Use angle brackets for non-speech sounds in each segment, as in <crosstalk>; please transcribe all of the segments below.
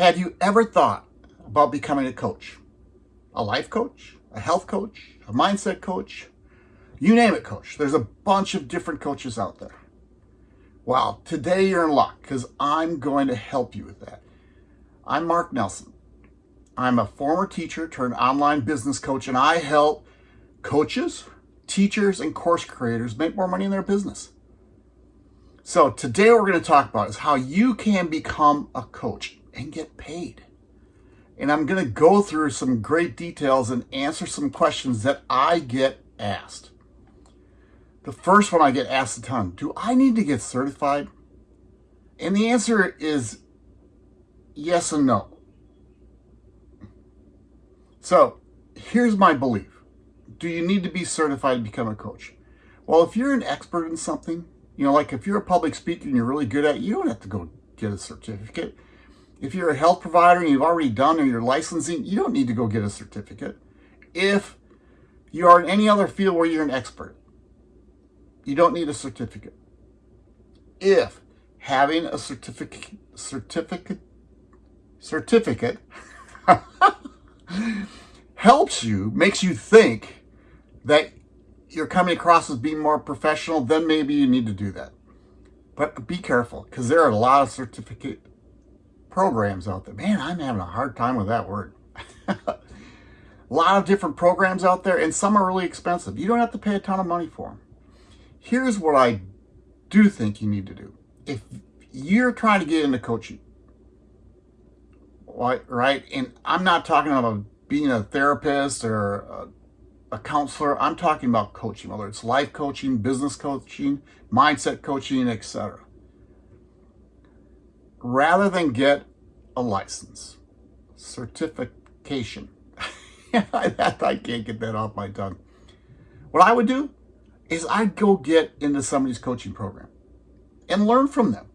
Have you ever thought about becoming a coach? A life coach, a health coach, a mindset coach, you name it, coach. There's a bunch of different coaches out there. Well, today you're in luck because I'm going to help you with that. I'm Mark Nelson. I'm a former teacher turned online business coach, and I help coaches, teachers, and course creators make more money in their business. So today what we're going to talk about is how you can become a coach and get paid. And I'm going to go through some great details and answer some questions that I get asked. The first one I get asked a ton, do I need to get certified? And the answer is yes and no. So here's my belief. Do you need to be certified to become a coach? Well, if you're an expert in something, you know, like if you're a public speaker and you're really good at it, you don't have to go get a certificate. If you're a health provider and you've already done or you're licensing, you don't need to go get a certificate. If you are in any other field where you're an expert, you don't need a certificate. If having a certificate, certificate, certificate <laughs> helps you, makes you think that you're coming across as being more professional, then maybe you need to do that. But be careful, because there are a lot of certificate programs out there. Man, I'm having a hard time with that word. a <laughs> lot of different programs out there, and some are really expensive. You don't have to pay a ton of money for them. Here's what I do think you need to do. If you're trying to get into coaching, right, and I'm not talking about being a therapist or a a counselor, I'm talking about coaching, whether it's life coaching, business coaching, mindset coaching, etc. Rather than get a license, certification, <laughs> I can't get that off my tongue. What I would do is I'd go get into somebody's coaching program and learn from them,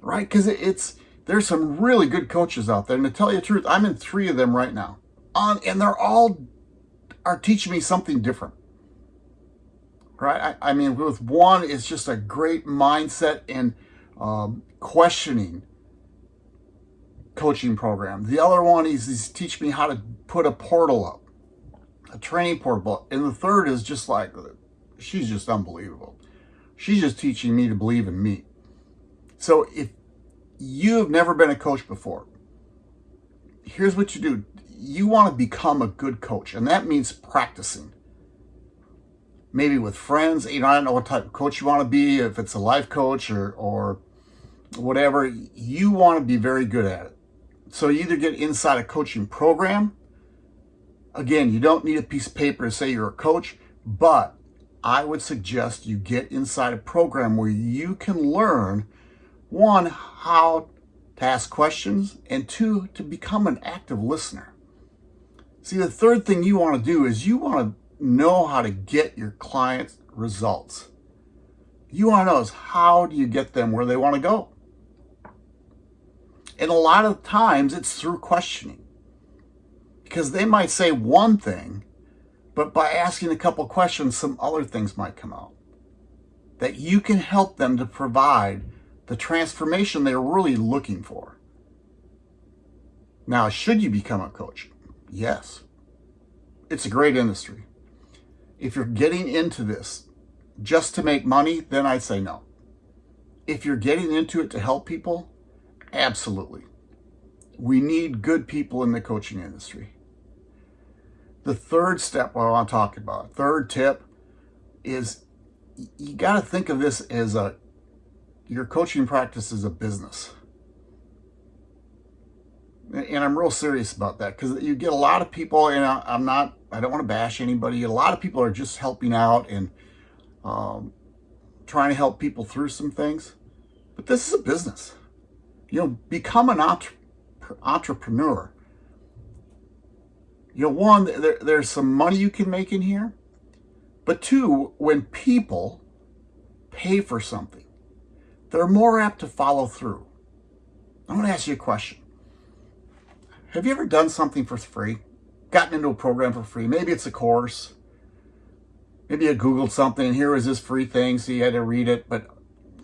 right? Because it's there's some really good coaches out there. And to tell you the truth, I'm in three of them right now. On, and they're all are teaching me something different. Right? I, I mean, with one, it's just a great mindset and um, questioning coaching program. The other one is he's teaching me how to put a portal up, a training portal. And the third is just like, she's just unbelievable. She's just teaching me to believe in me. So if you have never been a coach before, here's what you do you want to become a good coach, and that means practicing. Maybe with friends, you know, I don't know what type of coach you want to be, if it's a life coach or, or whatever, you want to be very good at it. So you either get inside a coaching program. Again, you don't need a piece of paper to say you're a coach, but I would suggest you get inside a program where you can learn, one, how to ask questions, and two, to become an active listener. See, the third thing you want to do is you want to know how to get your clients results. You want to know is how do you get them where they want to go? And a lot of times it's through questioning. Because they might say one thing, but by asking a couple questions, some other things might come out. That you can help them to provide the transformation they're really looking for. Now, should you become a coach? Yes. It's a great industry. If you're getting into this just to make money, then I'd say no. If you're getting into it to help people, absolutely. We need good people in the coaching industry. The third step I want to talk about, third tip, is you got to think of this as a your coaching practice is a business and I'm real serious about that because you get a lot of people, and I, am not, I don't want to bash anybody. A lot of people are just helping out and um, trying to help people through some things. But this is a business. You know, become an entre entrepreneur. You know, one, there, there's some money you can make in here. But two, when people pay for something, they're more apt to follow through. I want to ask you a question. Have you ever done something for free? Gotten into a program for free? Maybe it's a course. Maybe you Googled something and here was this free thing, so you had to read it, but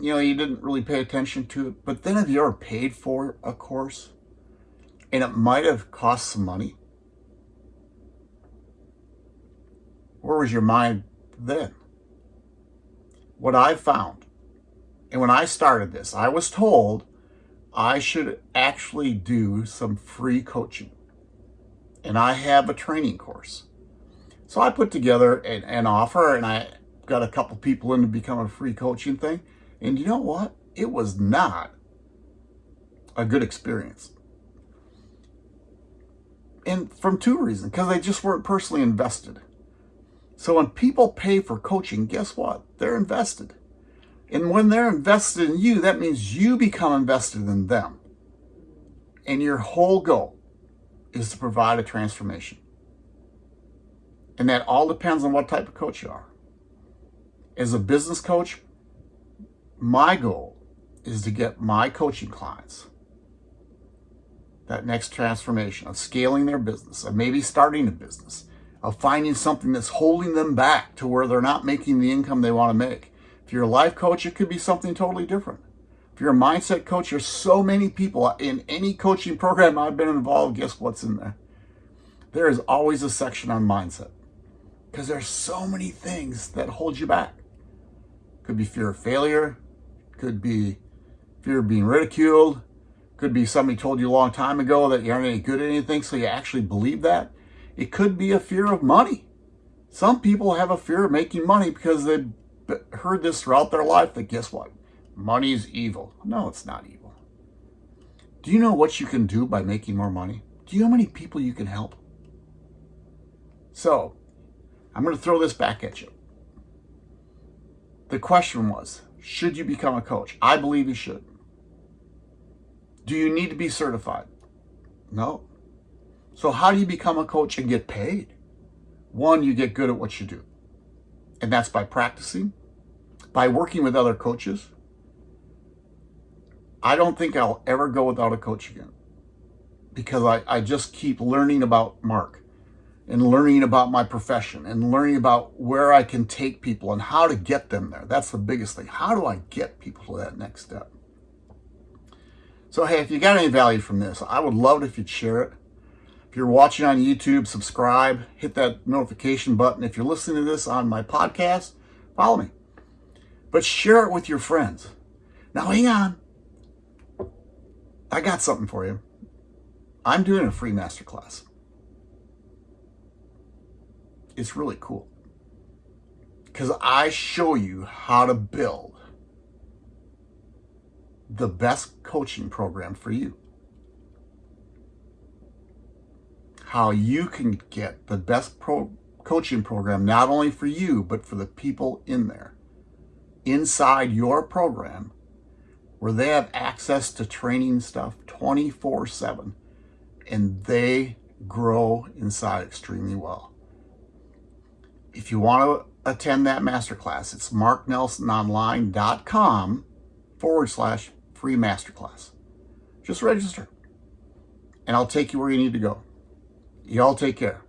you know, you didn't really pay attention to it. But then have you ever paid for a course? and it might have cost some money. Where was your mind then? What I found, and when I started this, I was told I should actually do some free coaching. And I have a training course. So I put together an, an offer and I got a couple people in to become a free coaching thing. And you know what? It was not a good experience. And from two reasons, because they just weren't personally invested. So when people pay for coaching, guess what? They're invested. And when they're invested in you, that means you become invested in them. And your whole goal is to provide a transformation. And that all depends on what type of coach you are. As a business coach, my goal is to get my coaching clients that next transformation of scaling their business, of maybe starting a business, of finding something that's holding them back to where they're not making the income they want to make. If you're a life coach, it could be something totally different. If you're a mindset coach, there's so many people in any coaching program I've been involved, guess what's in there? There is always a section on mindset because there's so many things that hold you back. Could be fear of failure, could be fear of being ridiculed, could be somebody told you a long time ago that you aren't any good at anything, so you actually believe that. It could be a fear of money. Some people have a fear of making money because they've heard this throughout their life that guess what? Money is evil. No, it's not evil. Do you know what you can do by making more money? Do you know how many people you can help? So, I'm going to throw this back at you. The question was, should you become a coach? I believe you should. Do you need to be certified? No. So how do you become a coach and get paid? One, you get good at what you do. And that's by practicing, by working with other coaches. I don't think I'll ever go without a coach again because I, I just keep learning about Mark and learning about my profession and learning about where I can take people and how to get them there. That's the biggest thing. How do I get people to that next step? So, hey, if you got any value from this, I would love it if you'd share it. If you're watching on YouTube, subscribe, hit that notification button. If you're listening to this on my podcast, follow me. But share it with your friends. Now, hang on. I got something for you. I'm doing a free masterclass. It's really cool because I show you how to build the best coaching program for you. How you can get the best pro coaching program, not only for you, but for the people in there, inside your program, where they have access to training stuff 24 7 and they grow inside extremely well. If you want to attend that masterclass, it's marknelsononline.com forward slash free masterclass. Just register and I'll take you where you need to go. Y'all take care.